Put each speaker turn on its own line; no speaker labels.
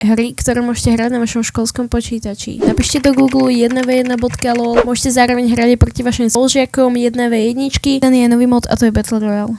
hry, ktoré môžete hrať na vašom školskom počítači. Napíšte do Google 1v1.lol, môžete zároveň hrať proti vašim spolužiakom 1v1, ten je nový mod a to je Battle Royale.